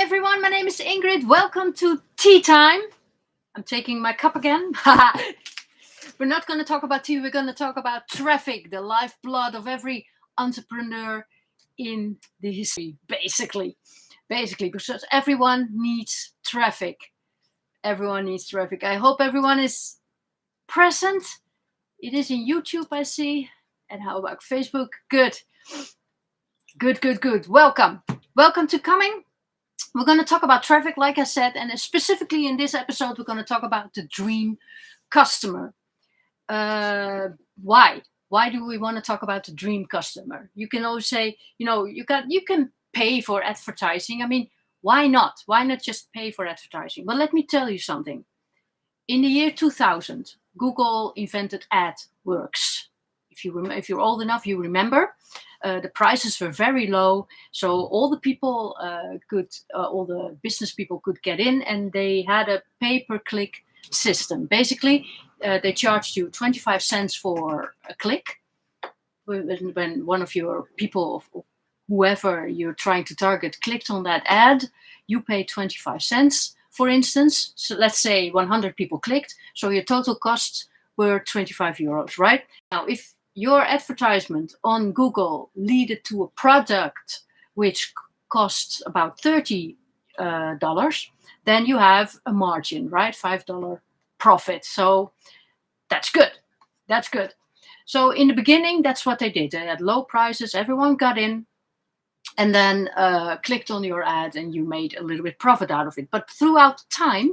Everyone, my name is Ingrid. Welcome to Tea Time. I'm taking my cup again. we're not going to talk about tea, we're going to talk about traffic, the lifeblood of every entrepreneur in the history, basically. Basically, because everyone needs traffic. Everyone needs traffic. I hope everyone is present. It is in YouTube, I see. And how about Facebook? Good. Good, good, good. Welcome. Welcome to coming. We're going to talk about traffic, like I said, and specifically in this episode, we're going to talk about the dream customer. Uh, why? Why do we want to talk about the dream customer? You can always say, you know, you can you can pay for advertising. I mean, why not? Why not just pay for advertising? But let me tell you something. In the year 2000, Google invented AdWords. If you if you're old enough, you remember. Uh, the prices were very low, so all the people uh, could, uh, all the business people could get in, and they had a pay-per-click system. Basically, uh, they charged you 25 cents for a click. When, when one of your people, whoever you're trying to target, clicked on that ad, you pay 25 cents. For instance, so let's say 100 people clicked, so your total costs were 25 euros, right? Now, if your advertisement on Google led to a product which costs about $30, uh, then you have a margin, right? $5 profit. So that's good. That's good. So in the beginning, that's what they did. They had low prices, everyone got in, and then uh, clicked on your ad and you made a little bit profit out of it. But throughout time,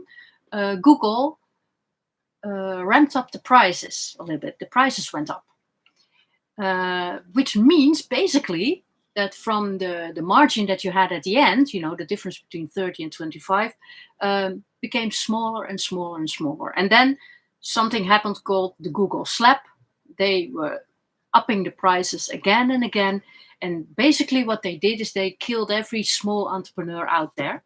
uh, Google uh, ramped up the prices a little bit. The prices went up. Uh, which means basically that from the, the margin that you had at the end, you know, the difference between 30 and 25, um, became smaller and smaller and smaller. And then something happened called the Google slap. They were upping the prices again and again. And basically what they did is they killed every small entrepreneur out there,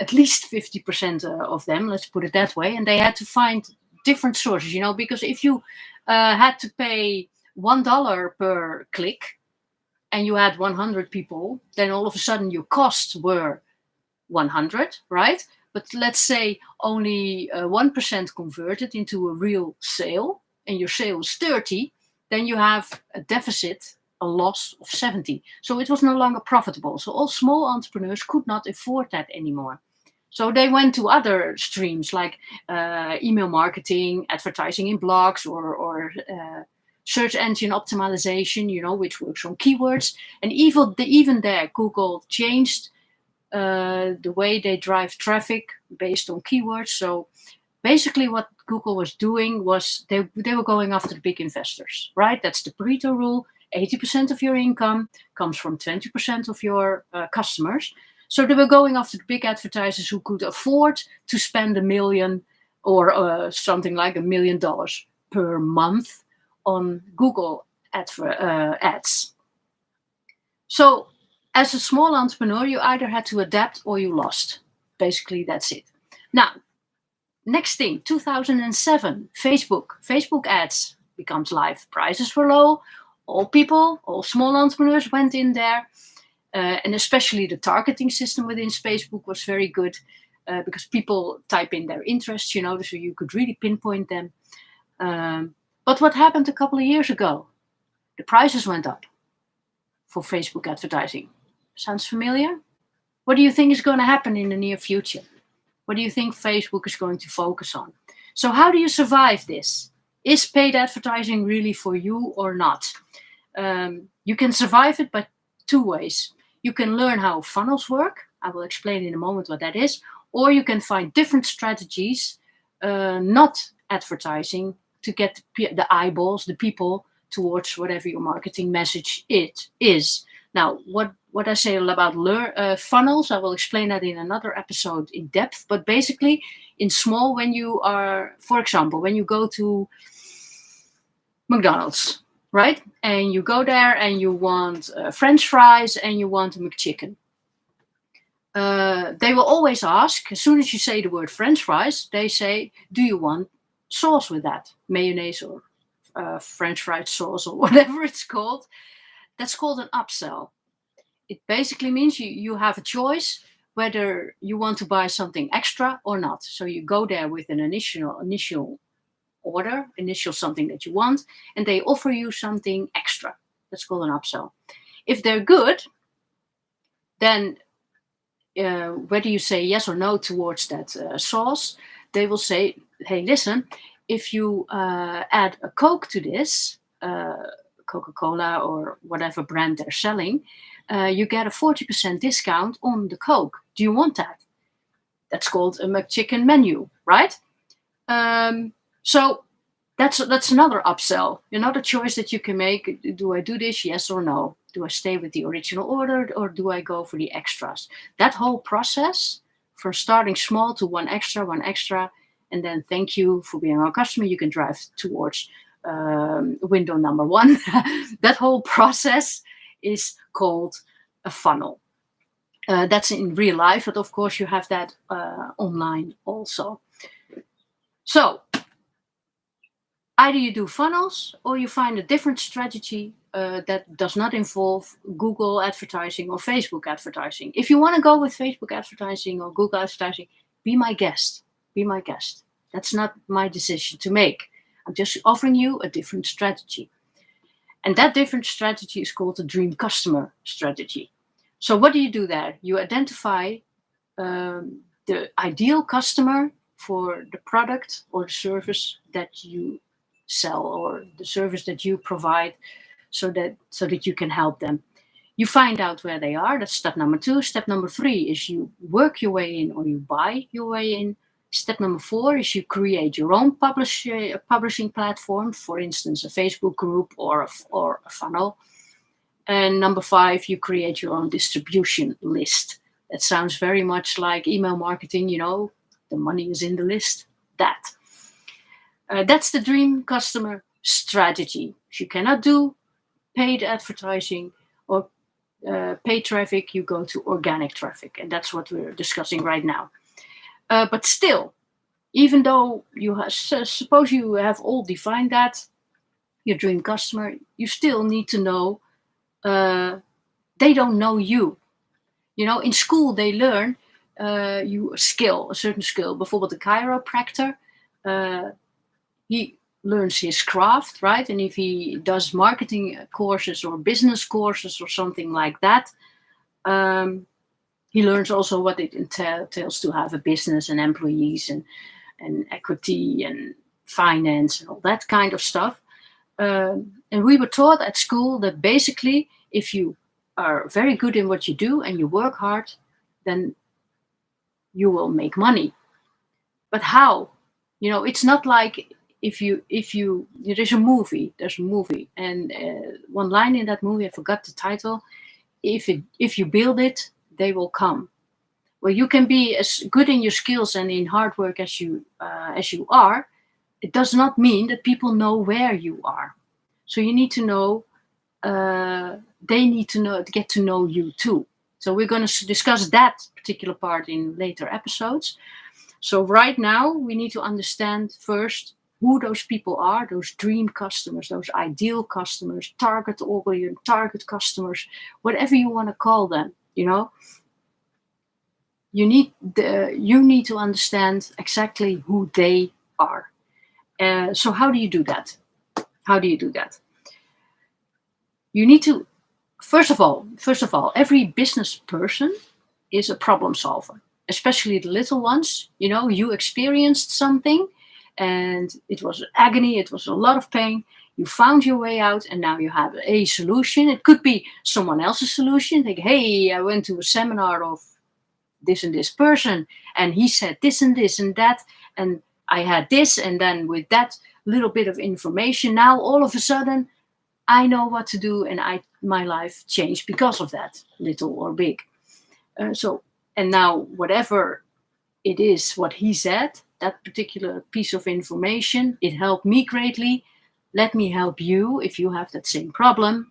at least 50% uh, of them, let's put it that way. And they had to find different sources, you know, because if you uh, had to pay one dollar per click and you had 100 people, then all of a sudden your costs were 100, right? But let's say only 1% uh, converted into a real sale and your sale is 30, then you have a deficit, a loss of 70. So it was no longer profitable. So all small entrepreneurs could not afford that anymore. So they went to other streams like uh, email marketing, advertising in blogs, or, or uh, search engine optimization, you know, which works on keywords. And even, the, even there, Google changed uh, the way they drive traffic based on keywords. So basically what Google was doing was they, they were going after the big investors, right? That's the Pareto rule. 80% of your income comes from 20% of your uh, customers. So they were going after the big advertisers who could afford to spend a million or uh, something like a million dollars per month on Google uh, ads. So as a small entrepreneur, you either had to adapt or you lost. Basically, that's it. Now, next thing, 2007, Facebook. Facebook ads becomes live. Prices were low. All people, all small entrepreneurs went in there. Uh, and especially the targeting system within Facebook was very good uh, because people type in their interests, you know, so you could really pinpoint them. Um, but what happened a couple of years ago? The prices went up for Facebook advertising. Sounds familiar? What do you think is going to happen in the near future? What do you think Facebook is going to focus on? So how do you survive this? Is paid advertising really for you or not? Um, you can survive it by two ways. You can learn how funnels work. I will explain in a moment what that is. Or you can find different strategies, uh, not advertising, to get the eyeballs, the people towards whatever your marketing message it is. Now, what, what I say about uh, funnels, I will explain that in another episode in depth, but basically in small, when you are, for example, when you go to McDonald's, right? And you go there and you want uh, French fries and you want a McChicken. Uh, they will always ask, as soon as you say the word French fries, they say, do you want sauce with that, mayonnaise or uh, French fried sauce or whatever it's called. That's called an upsell. It basically means you, you have a choice whether you want to buy something extra or not. So you go there with an initial initial order, initial something that you want, and they offer you something extra. That's called an upsell. If they're good, then uh, whether you say yes or no towards that uh, sauce, they will say, hey, listen, if you uh, add a Coke to this, uh, Coca-Cola or whatever brand they're selling, uh, you get a 40% discount on the Coke. Do you want that? That's called a McChicken menu, right? Um, so that's that's another upsell, another choice that you can make. Do I do this? Yes or no? Do I stay with the original order or do I go for the extras? That whole process from starting small to one extra, one extra, and then thank you for being our customer. You can drive towards um, window number one. that whole process is called a funnel. Uh, that's in real life, but of course you have that uh, online also. So either you do funnels or you find a different strategy uh, that does not involve Google advertising or Facebook advertising. If you want to go with Facebook advertising or Google advertising, be my guest. Be my guest. That's not my decision to make. I'm just offering you a different strategy. And that different strategy is called the dream customer strategy. So what do you do there? You identify um, the ideal customer for the product or the service that you sell or the service that you provide so that so that you can help them. You find out where they are. That's step number two. Step number three is you work your way in or you buy your way in. Step number four is you create your own publish, publishing platform, for instance, a Facebook group or a, or a funnel. And number five, you create your own distribution list. That sounds very much like email marketing, you know, the money is in the list. That. Uh, that's the dream customer strategy. If you cannot do paid advertising or uh, paid traffic, you go to organic traffic. And that's what we're discussing right now. Uh, but still, even though you suppose you have all defined that, your dream customer, you still need to know uh, they don't know you. You know, in school they learn uh, you a skill, a certain skill. Bijvoorbeeld a chiropractor, uh, he learns his craft, right? And if he does marketing courses or business courses or something like that, um, he learns also what it entails to have a business and employees and, and equity and finance and all that kind of stuff. Um, and we were taught at school that basically if you are very good in what you do and you work hard, then you will make money. But how? You know, it's not like if you if you there's a movie there's a movie and uh, one line in that movie i forgot the title if it if you build it they will come. Well, you can be as good in your skills and in hard work as you uh, as you are. It does not mean that people know where you are. So you need to know. Uh, they need to know to get to know you too. So we're going to discuss that particular part in later episodes. So right now we need to understand first who those people are, those dream customers, those ideal customers, target audience, target customers, whatever you want to call them you know? You need the you need to understand exactly who they are. Uh, so how do you do that? How do you do that? You need to first of all first of all every business person is a problem solver especially the little ones you know? You experienced something and it was agony it was a lot of pain you found your way out and now you have a solution. It could be someone else's solution. Like, hey, I went to a seminar of this and this person and he said this and this and that and I had this and then with that little bit of information now all of a sudden I know what to do and I my life changed because of that little or big uh, so and now whatever it is what he said that particular piece of information it helped me greatly let me help you if you have that same problem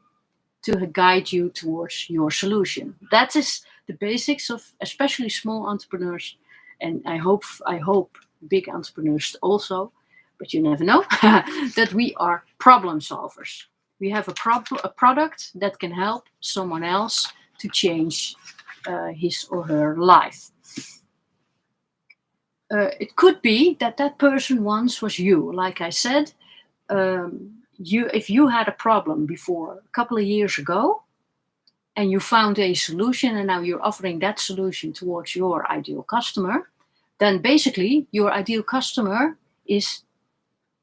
to guide you towards your solution. That is the basics of especially small entrepreneurs. And I hope, I hope big entrepreneurs also, but you never know, that we are problem solvers. We have a, prob a product that can help someone else to change uh, his or her life. Uh, it could be that that person once was you. Like I said, um, you if you had a problem before a couple of years ago, and you found a solution, and now you're offering that solution towards your ideal customer, then basically your ideal customer is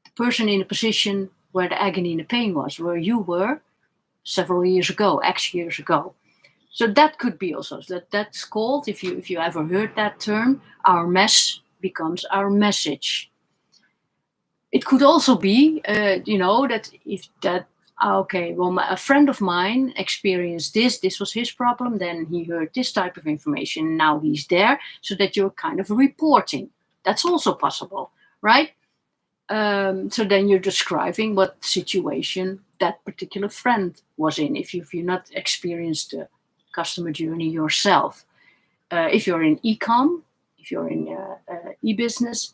the person in a position where the agony and the pain was, where you were several years ago, X years ago. So that could be also that that's called, if you if you ever heard that term, our mess becomes our message. It could also be, uh, you know, that if that ah, okay, well, my, a friend of mine experienced this, this was his problem, then he heard this type of information, now he's there, so that you're kind of reporting. That's also possible, right? Um, so then you're describing what situation that particular friend was in, if, you, if you're not experienced the customer journey yourself. Uh, if you're in e-com, if you're in uh, uh, e-business,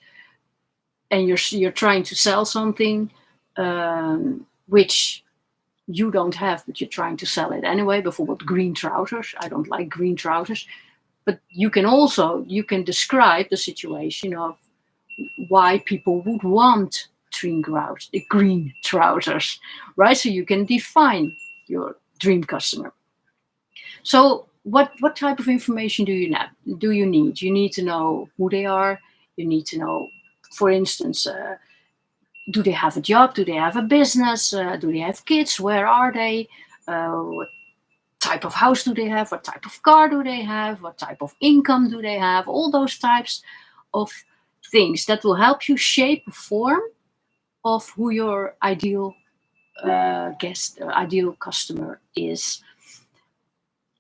and you're, you're trying to sell something um, which you don't have, but you're trying to sell it anyway, before what green trousers. I don't like green trousers. But you can also, you can describe the situation of why people would want green, grouse, green trousers, right? So you can define your dream customer. So what, what type of information do you, need? do you need? You need to know who they are. You need to know, for instance, uh, do they have a job? Do they have a business? Uh, do they have kids? Where are they? Uh, what type of house do they have? What type of car do they have? What type of income do they have? All those types of things that will help you shape a form of who your ideal uh, guest, uh, ideal customer is.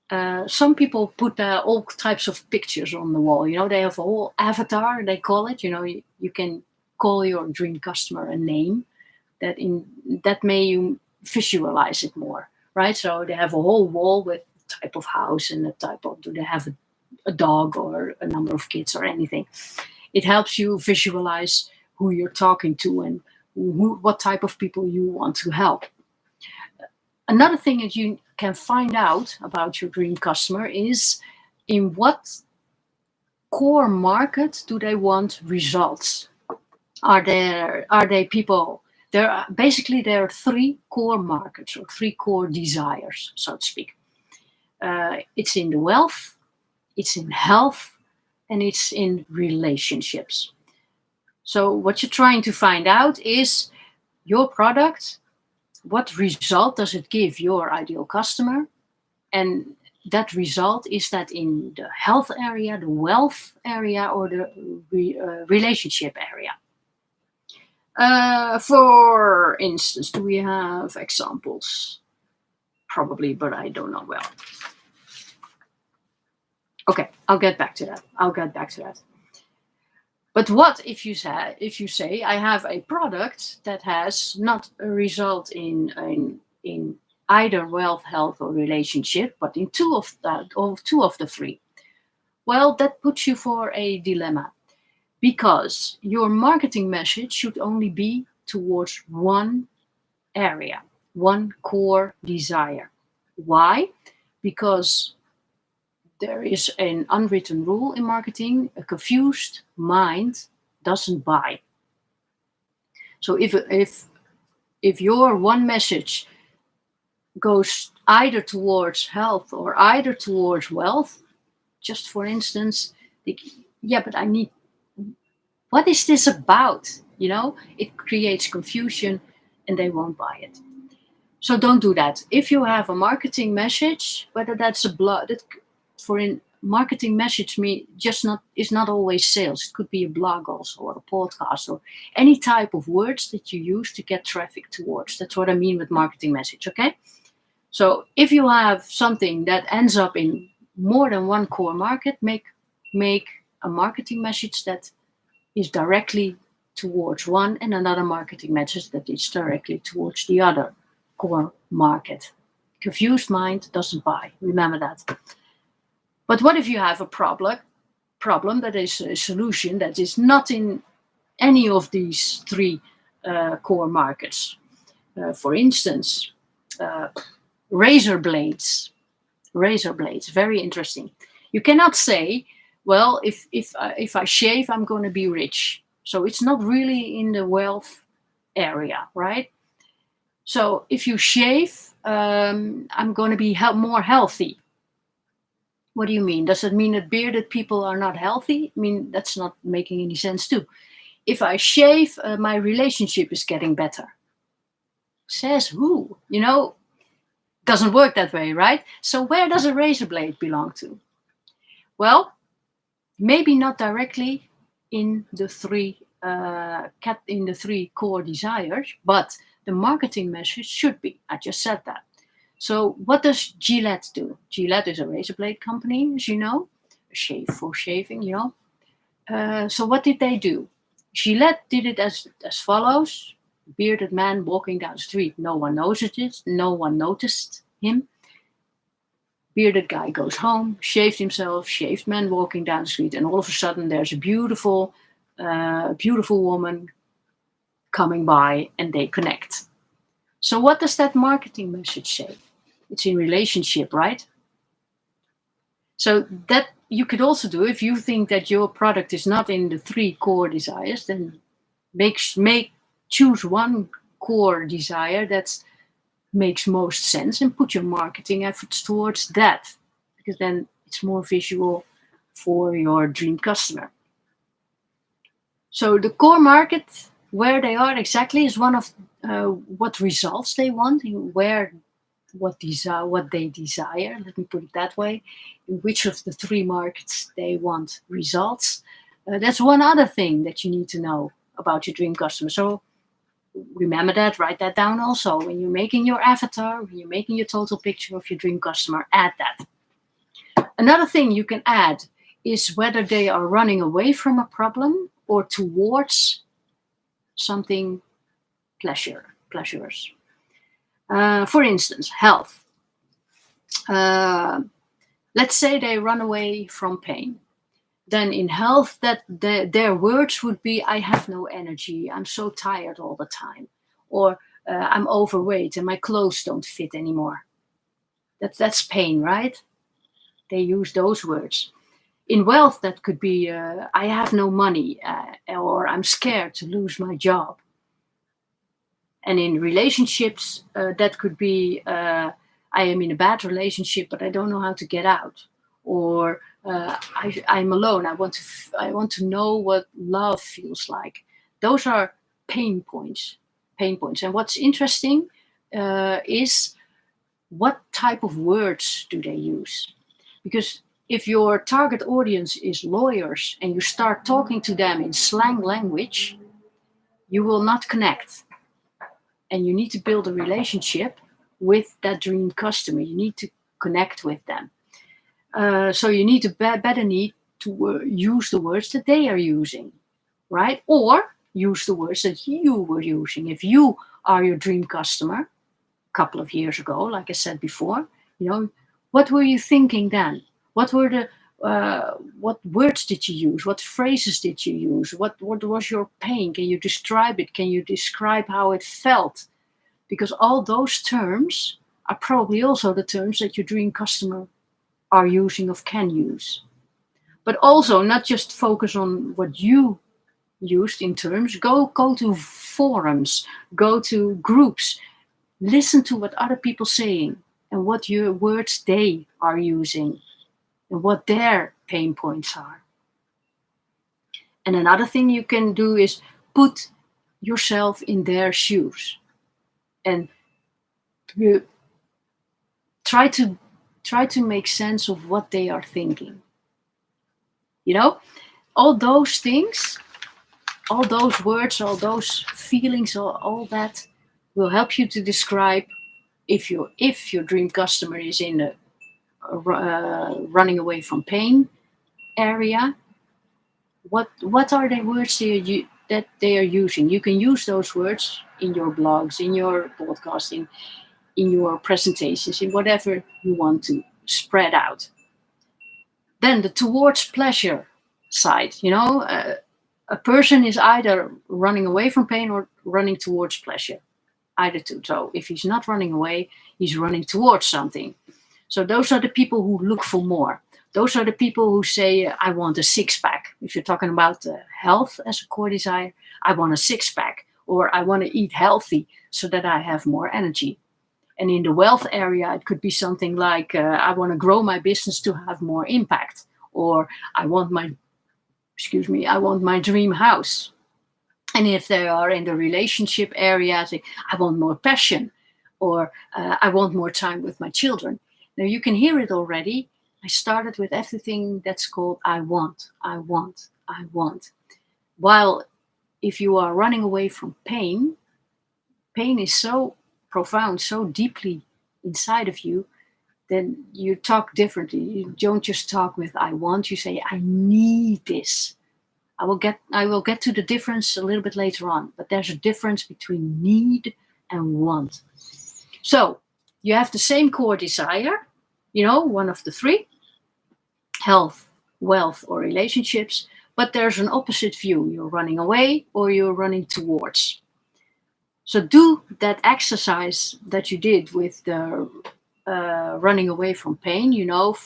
Uh, some people put uh, all types of pictures on the wall. You know, they have a whole avatar, they call it. You know, you, you can call your dream customer a name that in that may you visualize it more, right? So they have a whole wall with type of house and the type of, do they have a, a dog or a number of kids or anything. It helps you visualize who you're talking to and who, what type of people you want to help. Another thing that you can find out about your dream customer is in what core market do they want results? Are there are they people? There are basically there are three core markets or three core desires, so to speak. Uh, it's in the wealth, it's in health, and it's in relationships. So what you're trying to find out is your product, what result does it give your ideal customer? And that result is that in the health area, the wealth area, or the re, uh, relationship area. Uh, for instance, do we have examples? Probably, but I don't know well. Okay, I'll get back to that. I'll get back to that. But what if you say if you say I have a product that has not a result in in in either wealth, health, or relationship, but in two of that or two of the three? Well, that puts you for a dilemma because your marketing message should only be towards one area, one core desire. Why? Because there is an unwritten rule in marketing, a confused mind doesn't buy. So if, if, if your one message goes either towards health or either towards wealth, just for instance, yeah, but I need, what is this about? You know, it creates confusion and they won't buy it. So don't do that. If you have a marketing message, whether that's a blog, for in marketing message me just not is not always sales. It could be a blog also or a podcast or any type of words that you use to get traffic towards. That's what I mean with marketing message, okay? So if you have something that ends up in more than one core market, make make a marketing message that is directly towards one and another marketing message that is directly towards the other core market. Confused mind doesn't buy. Remember that. But what if you have a problem, problem that is a solution that is not in any of these three uh, core markets? Uh, for instance, uh, razor blades. Razor blades, very interesting. You cannot say, well, if if I, if I shave, I'm going to be rich. So it's not really in the wealth area, right? So if you shave, um, I'm going to be he more healthy. What do you mean? Does it mean that bearded people are not healthy? I mean, that's not making any sense too. If I shave, uh, my relationship is getting better. Says who? You know, doesn't work that way, right? So where does a razor blade belong to? Well, maybe not directly in the three uh, in the three core desires, but the marketing message should be. I just said that. So what does Gillette do? Gillette is a razor blade company, as you know, shave for shaving, you know. Uh, so what did they do? Gillette did it as, as follows. Bearded man walking down the street. No one noticed it. No one noticed him. Bearded guy goes home, shaved himself, shaved man walking down the street, and all of a sudden there's a beautiful, uh, beautiful woman coming by and they connect. So what does that marketing message say? It's in relationship, right? So that you could also do if you think that your product is not in the three core desires, then make make choose one core desire that makes most sense and put your marketing efforts towards that because then it's more visual for your dream customer. So the core market where they are exactly is one of uh, what results they want, where what desire, what they desire. Let me put it that way. In which of the three markets they want results. Uh, that's one other thing that you need to know about your dream customer. So remember that, write that down also. When you're making your avatar, when you're making your total picture of your dream customer, add that. Another thing you can add is whether they are running away from a problem or towards something pleasure, pleasures. Uh, for instance, health. Uh, let's say they run away from pain. Then in health, that the, their words would be, I have no energy, I'm so tired all the time. Or uh, I'm overweight and my clothes don't fit anymore. That, that's pain, right? They use those words in wealth, that could be uh, I have no money uh, or I'm scared to lose my job. And in relationships, uh, that could be uh, I am in a bad relationship, but I don't know how to get out. Or uh, I, I'm alone. I want to I want to know what love feels like. Those are pain points. Pain points. And what's interesting uh, is what type of words do they use? Because if your target audience is lawyers and you start talking to them in slang language, you will not connect. And you need to build a relationship with that dream customer. You need to connect with them. Uh, so you need to be better need to uh, use the words that they are using, right? Or use the words that you were using. If you are your dream customer a couple of years ago, like I said before, you know, what were you thinking then? What were the uh, what words did you use? What phrases did you use? What what was your pain? Can you describe it? Can you describe how it felt? Because all those terms are probably also the terms that your dream customer are using or can use. But also not just focus on what you used in terms. Go go to forums, go to groups, listen to what other people saying and what your words they are using and what their pain points are. And another thing you can do is put yourself in their shoes and try to try to make sense of what they are thinking. You know, all those things, all those words, all those feelings, all, all that will help you to describe if your if your dream customer is in a uh, running away from pain area, what what are the words you, that they are using? You can use those words in your blogs, in your podcasting, in your presentations, in whatever you want to spread out. Then the towards pleasure side, you know, uh, a person is either running away from pain or running towards pleasure, either two. So if he's not running away, he's running towards something. So those are the people who look for more. those are the people who say, I want a six pack. If you're talking about uh, health as a core desire, I want a six pack, or I want to eat healthy so that I have more energy. And in the wealth area, it could be something like, uh, I want to grow my business to have more impact, or I want my, excuse me, I want my dream house. And if they are in the relationship area, say, I want more passion, or uh, I want more time with my children. Now you can hear it already. I started with everything that's called I want, I want, I want. While if you are running away from pain, pain is so profound, so deeply inside of you, then you talk differently. You don't just talk with I want, you say I need this. I will get I will get to the difference a little bit later on, but there's a difference between need and want. So you have the same core desire, you know, one of the three, health, wealth, or relationships, but there's an opposite view. You're running away or you're running towards. So do that exercise that you did with the uh, running away from pain, you know,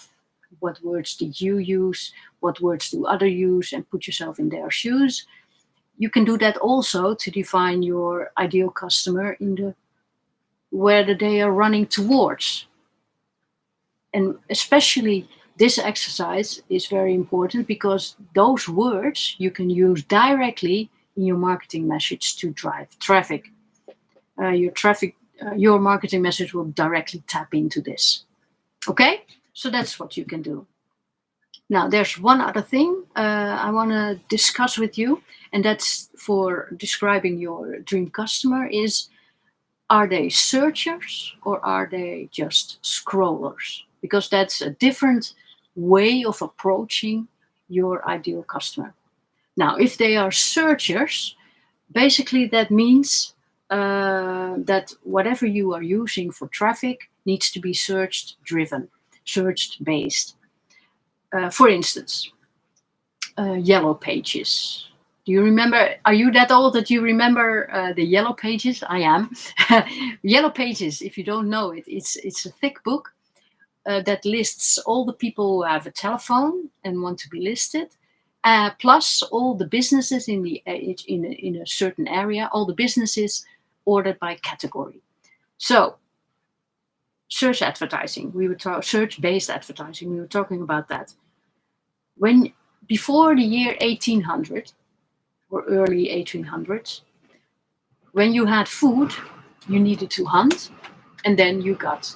what words did you use, what words do other use, and put yourself in their shoes. You can do that also to define your ideal customer in the where they are running towards. And especially this exercise is very important because those words you can use directly in your marketing message to drive traffic. Uh, your traffic, uh, your marketing message will directly tap into this. Okay, so that's what you can do. Now, there's one other thing uh, I want to discuss with you, and that's for describing your dream customer is are they searchers or are they just scrollers? Because that's a different way of approaching your ideal customer. Now, if they are searchers, basically that means uh, that whatever you are using for traffic needs to be searched driven, searched based. Uh, for instance, uh, yellow pages, do you remember, are you that old that you remember uh, the Yellow Pages? I am. Yellow Pages, if you don't know it, it's, it's a thick book uh, that lists all the people who have a telephone and want to be listed, uh, plus all the businesses in, the, uh, in, a, in a certain area, all the businesses ordered by category. So search advertising, we were talking search-based advertising, we were talking about that. When before the year 1800, or early 1800s. When you had food, you needed to hunt, and then you got,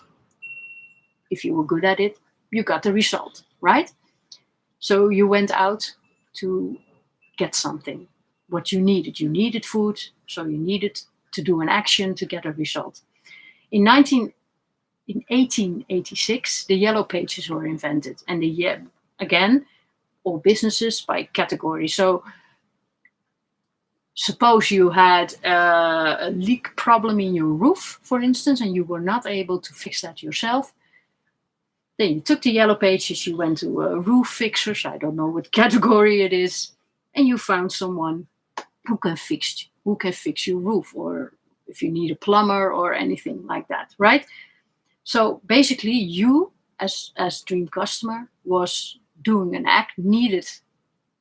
if you were good at it, you got the result, right? So you went out to get something, what you needed. You needed food, so you needed to do an action to get a result. In 19, in 1886, the yellow pages were invented, and the again, all businesses by category. So suppose you had a leak problem in your roof, for instance, and you were not able to fix that yourself, then you took the yellow pages, you went to a roof fixers, I don't know what category it is, and you found someone who can fix who can fix your roof, or if you need a plumber or anything like that, right? So basically, you as as dream customer was doing an act, needed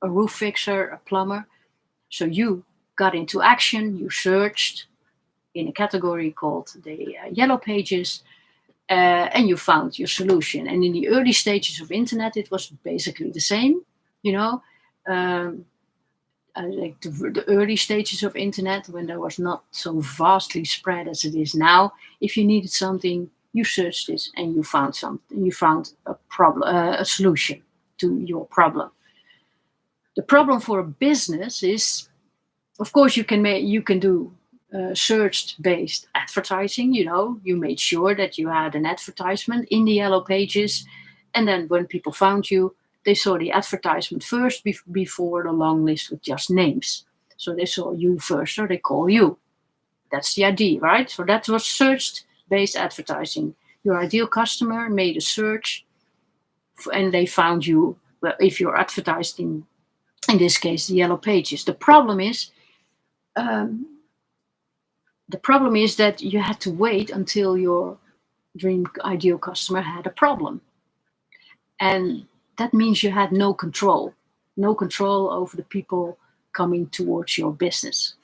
a roof fixer, a plumber, so you got into action, you searched in a category called the uh, yellow pages, uh, and you found your solution. And in the early stages of internet, it was basically the same, you know, um, uh, like the, the, early stages of internet when there was not so vastly spread as it is now. If you needed something, you searched this and you found something, you found a problem, uh, a solution to your problem. The problem for a business is of course, you can make you can do uh, search-based advertising. You know, you made sure that you had an advertisement in the yellow pages, and then when people found you, they saw the advertisement first be before the long list with just names. So they saw you first, so they call you. That's the idea, right? So that was search-based advertising. Your ideal customer made a search, and they found you. Well, if you're advertised in, in this case, the yellow pages. The problem is um, the problem is that you had to wait until your dream ideal customer had a problem. And that means you had no control, no control over the people coming towards your business.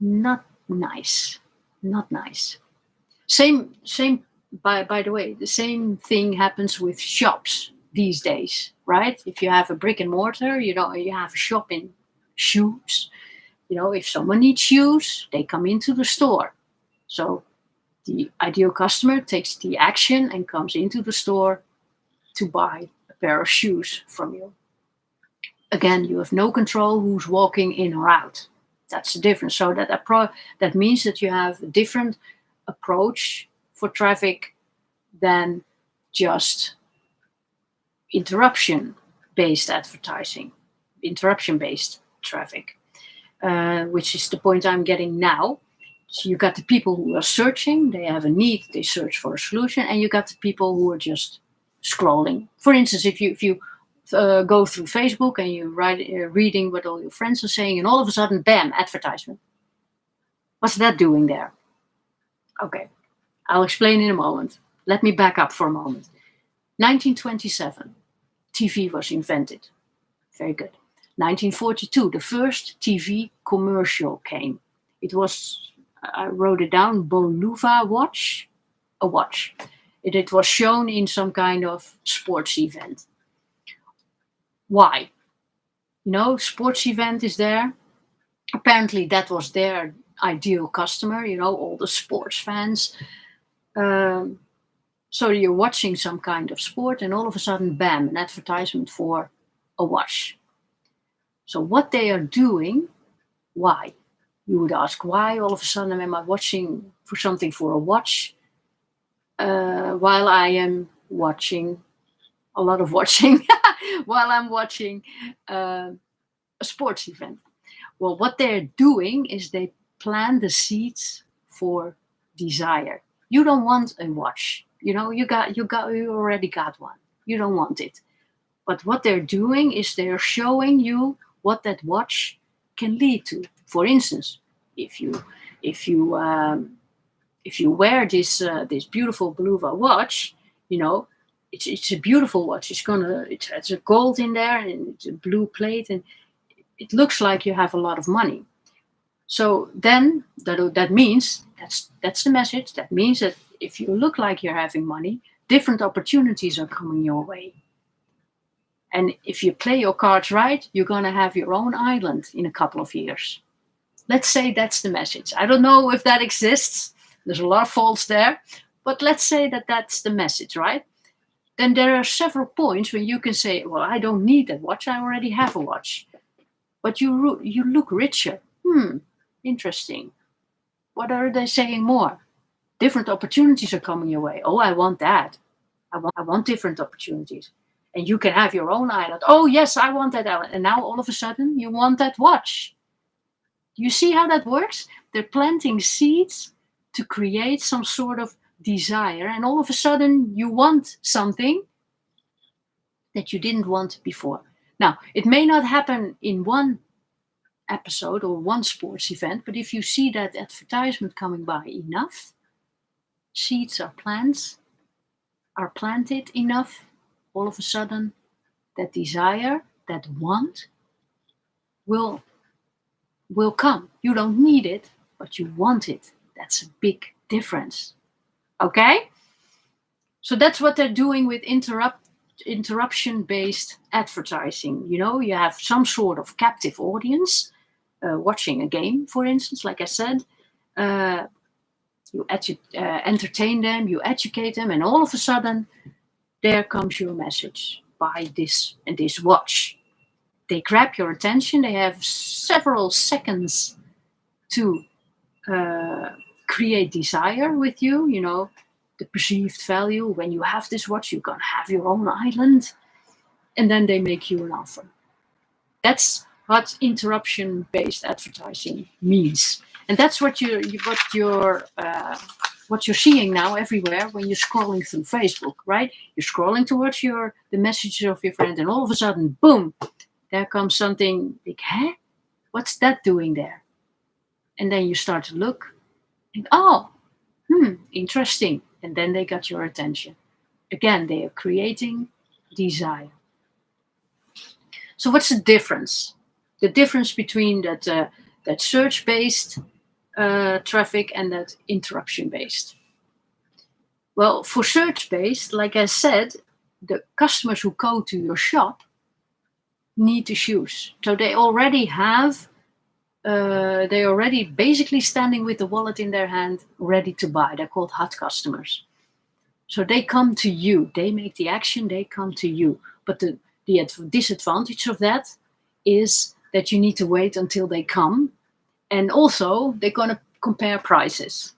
Not nice, not nice. Same, same. By by the way, the same thing happens with shops these days, right? If you have a brick and mortar, you know, you have a shop in shoes. You know, if someone needs shoes, they come into the store. So the ideal customer takes the action and comes into the store to buy a pair of shoes from you. Again, you have no control who's walking in or out. That's the difference. So that appro that means that you have a different approach for traffic than just interruption based advertising, interruption based traffic, uh, which is the point I'm getting now. So you got the people who are searching, they have a need, they search for a solution, and you got the people who are just scrolling. For instance, if you if you uh, go through Facebook and you write uh, reading what all your friends are saying, and all of a sudden, bam, advertisement. What's that doing there? Okay, I'll explain in a moment. Let me back up for a moment. 1927, TV was invented. Very good. 1942, the first TV commercial came. It was, I wrote it down, Bulova watch, a watch. It, it was shown in some kind of sports event. Why? Know, sports event is there. Apparently that was their ideal customer, you know, all the sports fans. Um, so you're watching some kind of sport and all of a sudden, bam, an advertisement for a watch. So what they are doing, why? You would ask, why all of a sudden am I watching for something for a watch uh, while I am watching a lot of watching while I'm watching uh, a sports event. Well, what they're doing is they plant the seeds for desire. You don't want a watch. You know, you got you got you already got one. You don't want it. But what they're doing is they're showing you what that watch can lead to. For instance, if you if you um, if you wear this uh, this beautiful Bulova watch, you know, it's it's a beautiful watch. It's gonna it has a gold in there and it's a blue plate and it looks like you have a lot of money. So then that that means that's that's the message. That means that if you look like you're having money, different opportunities are coming your way. And if you play your cards right, you're gonna have your own island in a couple of years. Let's say that's the message. I don't know if that exists. There's a lot of faults there, but let's say that that's the message, right? Then there are several points when you can say, well, I don't need that watch. I already have a watch. But you, you look richer. Hmm, interesting. What are they saying more? Different opportunities are coming your way. Oh, I want that. I want, I want different opportunities. And you can have your own island. Oh, yes, I want that island. And now all of a sudden you want that watch. You see how that works? They're planting seeds to create some sort of desire. And all of a sudden you want something that you didn't want before. Now, it may not happen in one episode or one sports event, but if you see that advertisement coming by enough, seeds are plants are planted enough, all of a sudden that desire, that want will will come. You don't need it, but you want it. That's a big difference. Okay? So that's what they're doing with interrupt interruption based advertising. You know, you have some sort of captive audience uh, watching a game, for instance, like I said. Uh, you uh, entertain them, you educate them, and all of a sudden, there comes your message buy this and this watch. They grab your attention, they have several seconds to uh, create desire with you, you know, the perceived value. When you have this watch, you're to have your own island. And then they make you an offer. That's what interruption-based advertising means. And that's what you what you're uh, what you're seeing now everywhere when you're scrolling through Facebook, right? You're scrolling towards your the messages of your friend, and all of a sudden, boom, there comes something like, huh? What's that doing there? And then you start to look, and oh, hmm, interesting. And then they got your attention. Again, they are creating desire. So what's the difference? The difference between that uh, that search-based uh, traffic and that interruption-based. Well, for search-based, like I said, the customers who go to your shop need the shoes. So they already have, uh, they already basically standing with the wallet in their hand, ready to buy. They're called hot customers. So they come to you, they make the action, they come to you. But the, the disadvantage of that is that you need to wait until they come. And also they're gonna compare prices.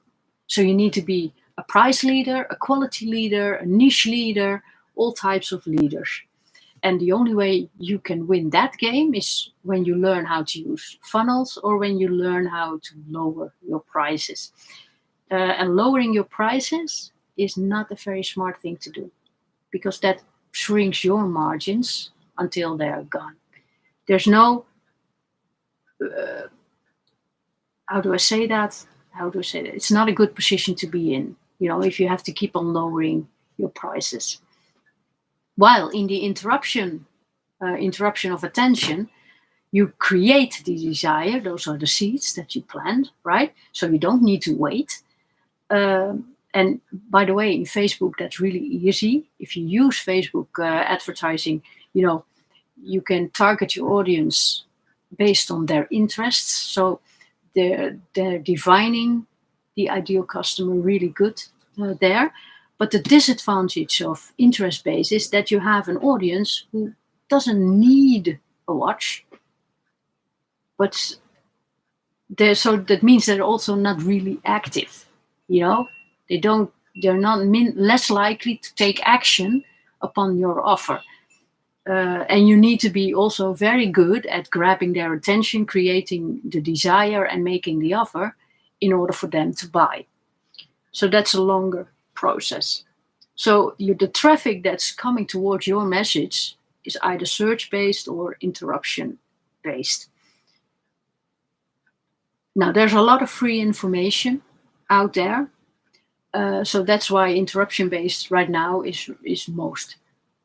So you need to be a price leader, a quality leader, a niche leader, all types of leaders. And the only way you can win that game is when you learn how to use funnels or when you learn how to lower your prices. Uh, and lowering your prices is not a very smart thing to do because that shrinks your margins until they're gone. There's no, uh, how do I say that? How do I say that? It's not a good position to be in, you know, if you have to keep on lowering your prices. While in the interruption, uh, interruption of attention, you create the desire. Those are the seeds that you plant, right? So you don't need to wait. Um, and by the way, in Facebook, that's really easy. If you use Facebook uh, advertising, you know, you can target your audience based on their interests. So they're, they're the ideal customer really good uh, there. But the disadvantage of interest-based is that you have an audience who doesn't need a watch, but they're, so that means they're also not really active, you know? They don't, they're not less likely to take action upon your offer. Uh, and you need to be also very good at grabbing their attention, creating the desire and making the offer in order for them to buy. So that's a longer process. So you, the traffic that's coming towards your message is either search-based or interruption-based. Now, there's a lot of free information out there. Uh, so that's why interruption-based right now is, is most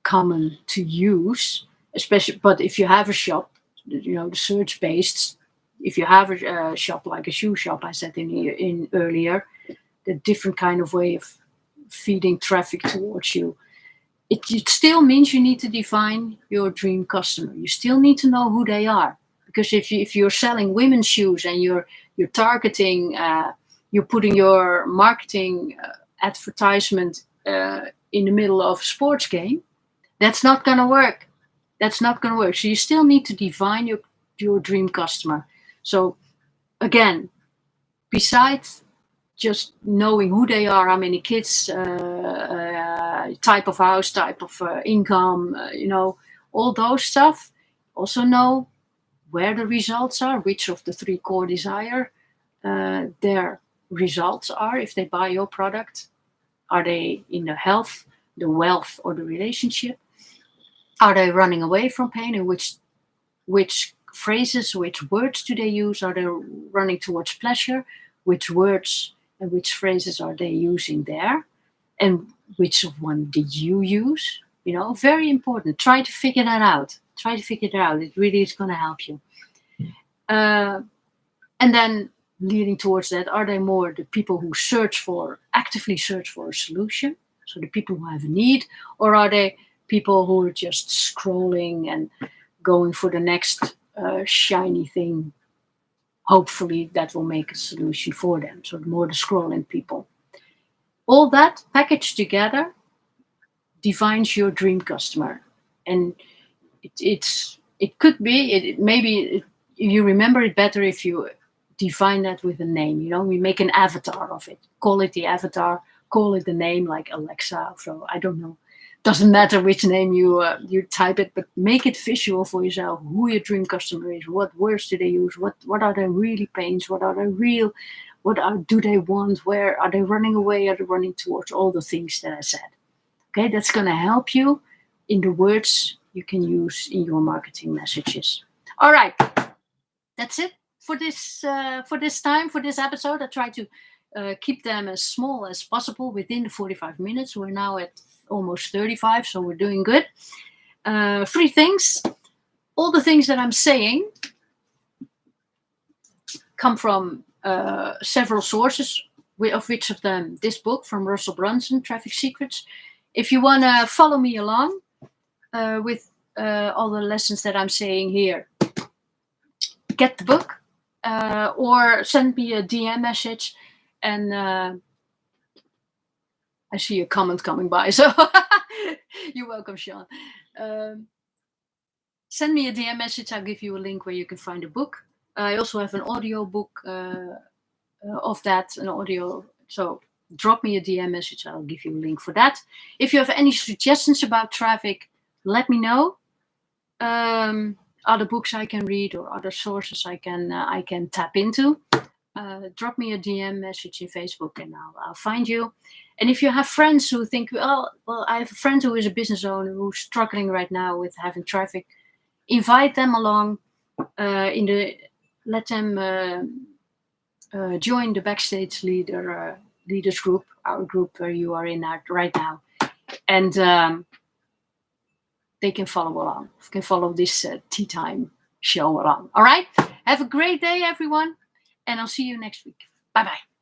common to use, especially, but if you have a shop, you know, the search-based, if you have a, a, shop like a shoe shop, I said in, in earlier, the different kind of way of feeding traffic towards you. It, it still means you need to define your dream customer. You still need to know who they are. Because if, you, if you're selling women's shoes and you're, you're targeting, uh, you're putting your marketing uh, advertisement uh, in the middle of a sports game, that's not going to work. That's not going to work. So you still need to define your, your dream customer. So again, besides just knowing who they are, how many kids, uh, uh, type of house, type of uh, income, uh, you know, all those stuff. Also know where the results are, which of the three core desire uh, their results are if they buy your product. Are they in the health, the wealth, or the relationship? Are they running away from pain? And which, which phrases, which words do they use? Are they running towards pleasure? Which words and which phrases are they using there? And which one did you use? You know, very important. Try to figure that out. Try to figure it out. It really is going to help you. Uh, and then leading towards that, are they more the people who search for, actively search for a solution? So the people who have a need, or are they people who are just scrolling and going for the next uh, shiny thing hopefully that will make a solution for them. So more the scrolling people. All that packaged together defines your dream customer. And it, it's, it could be, it, maybe it, you remember it better if you define that with a name, you know, we make an avatar of it, call it the avatar, call it the name like Alexa, so I don't know doesn't matter which name you uh, you type it, but make it visual for yourself. Who your dream customer is, what words do they use, what what are their really pains, what are their real, what are do they want, where are they running away, are they running towards all the things that I said. Okay, that's going to help you in the words you can use in your marketing messages. All right, that's it for this uh, for this time for this episode. I try to uh, keep them as small as possible within the 45 minutes. We're now at almost 35, so we're doing good. Uh, three things. All the things that I'm saying come from uh, several sources, of which of them this book from Russell Brunson, Traffic Secrets. If you want to follow me along uh, with uh, all the lessons that I'm saying here, get the book uh, or send me a DM message and uh, I see a comment coming by, so you're welcome, Sean. Um, send me a DM message. I'll give you a link where you can find a book. I also have an audio book uh, uh of that, an audio. So drop me a DM message. I'll give you a link for that. If you have any suggestions about traffic, let me know. Um, other books I can read or other sources I can uh, I can tap into. Uh, drop me a DM message in Facebook and I'll, I'll find you. And if you have friends who think, well, well, I have a friend who is a business owner who's struggling right now with having traffic, invite them along uh, in the, let them uh, uh, join the backstage leader uh, leaders group, our group where you are in right now, and um, they can follow along, can follow this uh, tea time show along. All right. Have a great day, everyone, and I'll see you next week. Bye bye.